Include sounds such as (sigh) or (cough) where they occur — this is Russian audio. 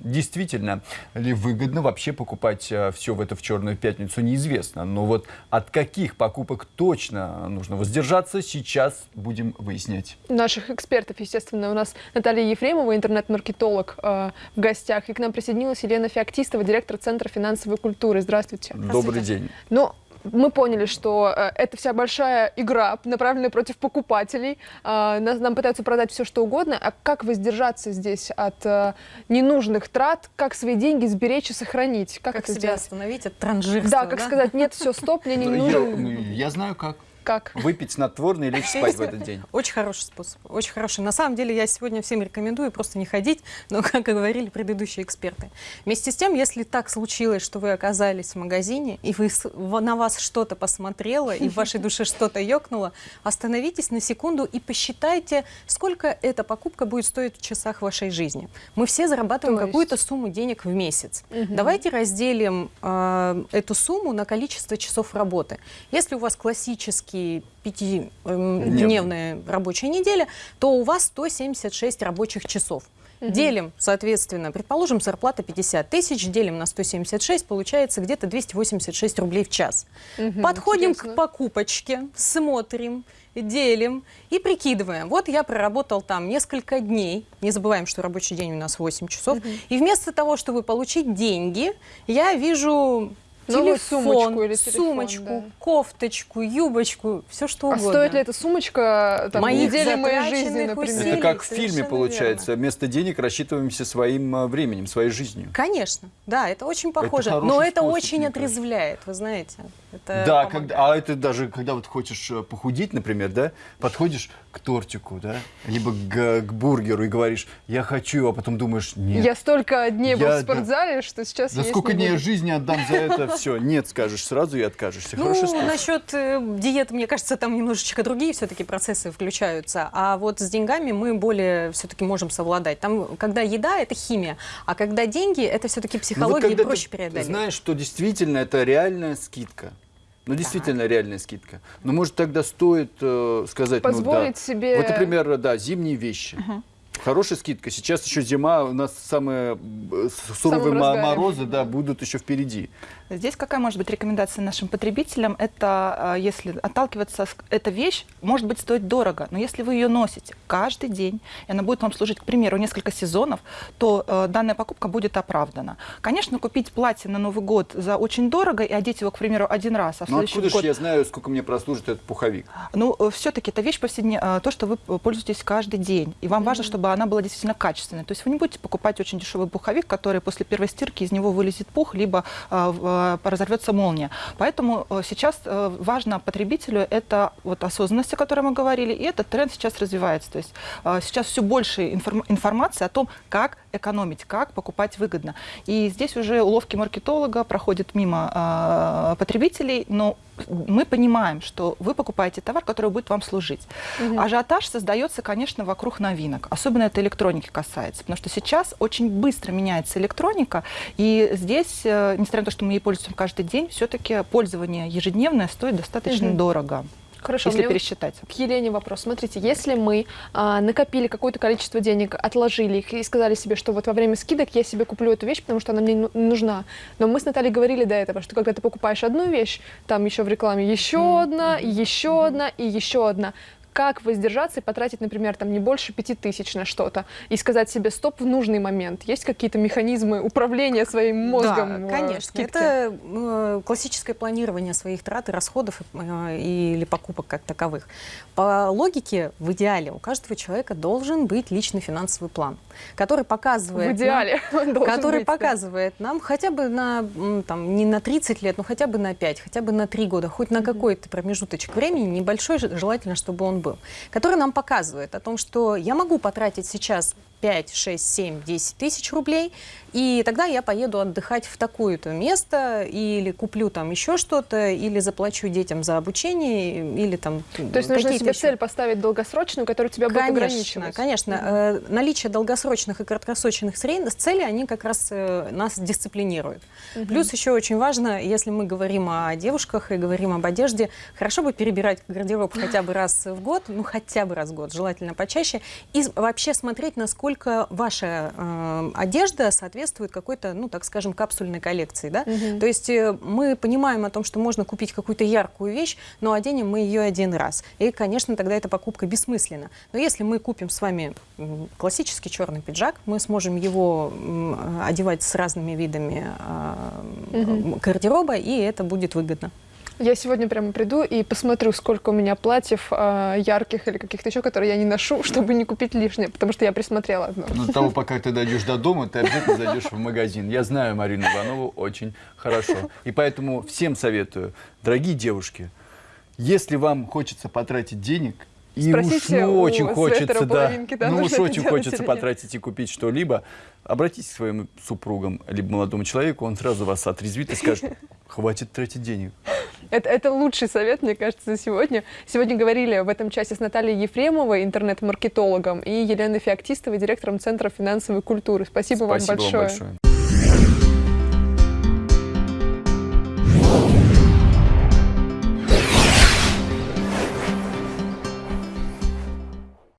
Действительно ли выгодно вообще покупать э, все в эту в черную пятницу, неизвестно. Но вот от каких покупок точно нужно воздержаться, сейчас будем выяснять. Наших экспертов, естественно, у нас Наталья Ефремова, интернет-маркетолог э, в гостях. И к нам присоединилась Елена Феоктистова, директор Центра финансовой культуры. Здравствуйте. Добрый день. Ну, мы поняли, что э, это вся большая игра, направленная против покупателей. Нас, нам пытаются продать все, что угодно. А как воздержаться здесь от э, ненужных трат? Как свои деньги сберечь и сохранить? Как, Как себя сделать? остановить от транжирства, Да, как сказать, нет, все, стоп, мне не Я, нужен. я знаю как. Как? Выпить снотворное и лечь спать в этот день. Очень хороший способ, очень хороший. На самом деле я сегодня всем рекомендую просто не ходить, но, (laughs) как и говорили предыдущие эксперты. Вместе с тем, если так случилось, что вы оказались в магазине, и вы, на вас что-то посмотрело, и в вашей душе что-то ёкнуло, остановитесь на секунду и посчитайте, сколько эта покупка будет стоить в часах вашей жизни. Мы все зарабатываем какую-то сумму денег в месяц. Давайте разделим э, эту сумму на количество часов работы. Если у вас классический пятидневная рабочая неделя, то у вас 176 рабочих часов. Делим, соответственно, предположим, зарплата 50 тысяч, делим на 176, получается где-то 286 рублей в час. Мгм, Подходим интересно. к покупочке, смотрим, делим и прикидываем. Вот я проработал там несколько дней, не забываем, что рабочий день у нас 8 часов, и вместо того, чтобы получить деньги, я вижу телефон, сумочку или телефон, сумочку, да. кофточку, юбочку, все что А угодно. стоит ли эта сумочка там, Моих недели моей жизни, например? усилий. Это как в фильме получается. Вместо денег рассчитываемся своим э, временем, своей жизнью. Конечно, да, это очень похоже, хороший но это способ, очень отрезвляет, вы знаете. Это Да, помогает. когда, а это даже когда вот хочешь э, похудеть, например, да, подходишь к тортику, да, либо к, к бургеру и говоришь, я хочу его, а потом думаешь, нет. Я столько дней был Я- в спортзале, что сейчас За есть сколько не дней жизни отдам за это (laughs) все? Нет, скажешь сразу и откажешься. Ну, насчет э, диеты, мне кажется, там немножечко другие все-таки процессы включаются. А вот с деньгами мы более все-таки можем совладать. Там, когда еда, это химия, а когда деньги, это все-таки Ну, вот психология, когда и проще ты преодолеть. знаешь, что действительно это реальная скидка. Ну, действительно реальная скидка. Но, может, тогда стоит э, сказать... ну, да. Позволить себе- Вот, например, да, зимние вещи. Хорошая скидка. Сейчас еще зима, у нас самые э, суровые морозы да, будут еще впереди. Здесь какая может быть рекомендация нашим потребителям? Это, э, если отталкиваться, эта вещь может быть стоить дорого, но если вы ее носите каждый день, и она будет вам служить, к примеру, несколько сезонов, то э, данная покупка будет оправдана. Конечно, купить платье на Новый год за очень дорого и одеть его, к примеру, один раз, а в Ну, следующий откуда год... же я знаю, сколько мне прослужит этот пуховик? Ну, все-таки это вещь повседневная, то, что вы э, пользуетесь каждый день. И вам важно, чтобы она была действительно качественной. То есть вы не будете покупать очень дешевый пуховик, который после первой стирки из него вылезет пух, либо э, разорвется молния. Поэтому э, сейчас э, важно потребителю это вот осознанность, о которой мы говорили, и этот тренд сейчас развивается. То есть э, сейчас все больше информ- информации о том, как экономить, как покупать выгодно. И здесь уже уловки маркетолога проходят мимо э, потребителей, но мы понимаем, что вы покупаете товар, который будет вам служить. Ажиотаж создается, конечно, вокруг новинок. Особенно это электроники касается. Потому что сейчас очень быстро меняется электроника. И здесь, э, несмотря на то, что мы ей пользуемся каждый день, все-таки пользование ежедневное стоит достаточно Мгм. дорого. Хорошо, если пересчитать. К Елене вопрос. Смотрите, если мы а, накопили какое-то количество денег, отложили их и сказали себе, что вот во время скидок я себе куплю эту вещь, потому что она мне ну- нужна. Но мы с Натальей говорили до этого, что когда ты покупаешь одну вещь, там еще в рекламе еще одна, еще одна, и еще одна. Как воздержаться и потратить, например, там не больше пяти тысяч на что-то и сказать себе стоп в нужный момент? Есть какие-то механизмы управления своим мозгом? Да, э, конечно. скидки? Это э, классическое планирование своих трат и расходов э, или покупок как таковых. По логике, в идеале, у каждого человека должен быть личный финансовый план, который показывает... в нам- идеале. (laughs) должен который быть, да. показывает нам хотя бы на, там, не на 30 лет, но хотя бы на 5, хотя бы на 3 года, хоть на какой-то промежуточек времени, небольшой, же- желательно, чтобы он был, который нам показывает о том, что я могу потратить сейчас 5, 6, 7, 10 тысяч рублей, и тогда я поеду отдыхать в такое-то место, или куплю там еще что-то, или заплачу детям за обучение, или там То есть нужно себе цель поставить долгосрочную, которая тебя будет Конечно, ограничивать. конечно. Э, наличие долгосрочных и краткосрочных целей, они как раз э, нас дисциплинируют. Плюс еще очень важно, если мы говорим о девушках и говорим об одежде, хорошо бы перебирать гардероб хотя бы раз в год, ну хотя бы раз в год, желательно почаще, и вообще смотреть, насколько насколько ваша э, одежда соответствует какой-то, ну, так скажем, капсульной коллекции, да? Мгм. То есть э, мы понимаем о том, что можно купить какую-то яркую вещь, но оденем мы ее один раз. И, конечно, тогда эта покупка бессмысленна. Но если мы купим с вами классический черный пиджак, мы сможем его м, одевать с разными видами а, Мгм. гардероба, и это будет выгодно. Я сегодня прямо приду и посмотрю, сколько у меня платьев а, ярких или каких-то еще, которые я не ношу, (laughs) чтобы не купить лишнее, потому что я присмотрела одно. Но до того, пока ты дойдешь до дома, ты обязательно зайдешь в магазин. Я знаю Марину Иванову очень хорошо. И поэтому всем советую, дорогие девушки, если вам хочется потратить денег, и уж Спросите ну, у очень хочется, да, да, ну уж очень хочется потратить и купить что-либо, обратитесь к своим супругам, либо молодому человеку, он сразу вас отрезвит и скажет, хватит тратить денег. Это, это лучший совет, мне кажется, за сегодня. Сегодня говорили в этом часе с Натальей Ефремовой, интернет-маркетологом, и Еленой Феоктистовой, директором Центра финансовой культуры. Спасибо, Спасибо вам вам большое. большое.